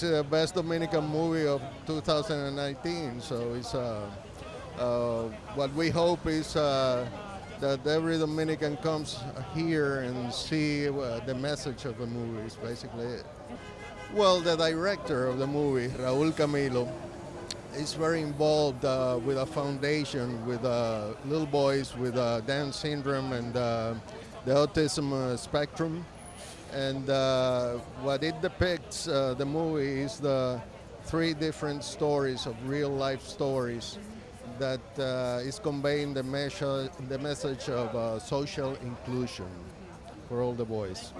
It's the best Dominican movie of 2019, so it's uh, uh, what we hope is uh, that every Dominican comes here and see the message of the movie. Is basically it. Well, the director of the movie, Raúl Camilo, is very involved uh, with a foundation with uh, little boys with uh, Down syndrome and the autism spectrum. And uh, what it depicts, uh, the movie, is the three different stories of real life stories that uh, is conveying the, measure, the message of uh, social inclusion for all the boys.